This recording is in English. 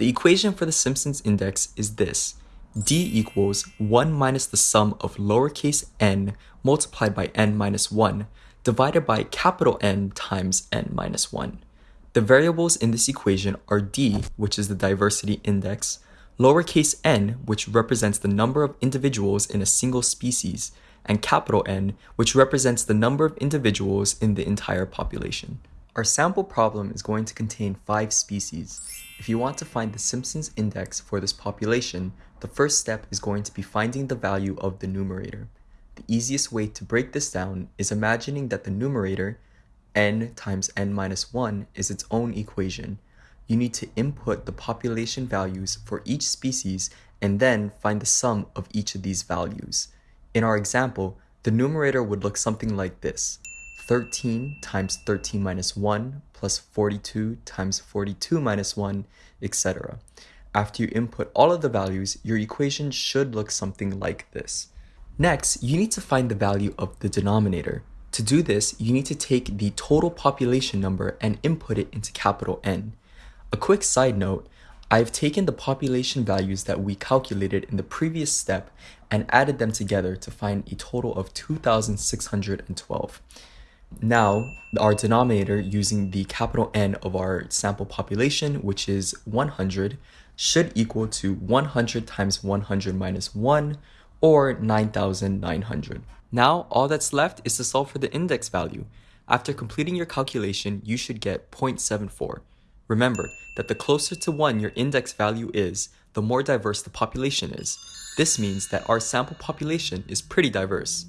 The equation for the Simpsons index is this. d equals 1 minus the sum of lowercase n multiplied by n minus 1 divided by capital N times n minus 1. The variables in this equation are d, which is the diversity index, lowercase n, which represents the number of individuals in a single species, and capital N, which represents the number of individuals in the entire population. Our sample problem is going to contain five species. If you want to find the Simpsons index for this population, the first step is going to be finding the value of the numerator. The easiest way to break this down is imagining that the numerator, n times n minus 1, is its own equation. You need to input the population values for each species and then find the sum of each of these values. In our example, the numerator would look something like this. 13 times 13 minus 1 plus 42 times 42 minus 1, etc. After you input all of the values, your equation should look something like this. Next, you need to find the value of the denominator. To do this, you need to take the total population number and input it into capital N. A quick side note, I've taken the population values that we calculated in the previous step and added them together to find a total of 2,612. Now, our denominator using the capital N of our sample population, which is 100, should equal to 100 times 100 minus 1, or 9,900. Now, all that's left is to solve for the index value. After completing your calculation, you should get 0.74. Remember that the closer to 1 your index value is, the more diverse the population is. This means that our sample population is pretty diverse.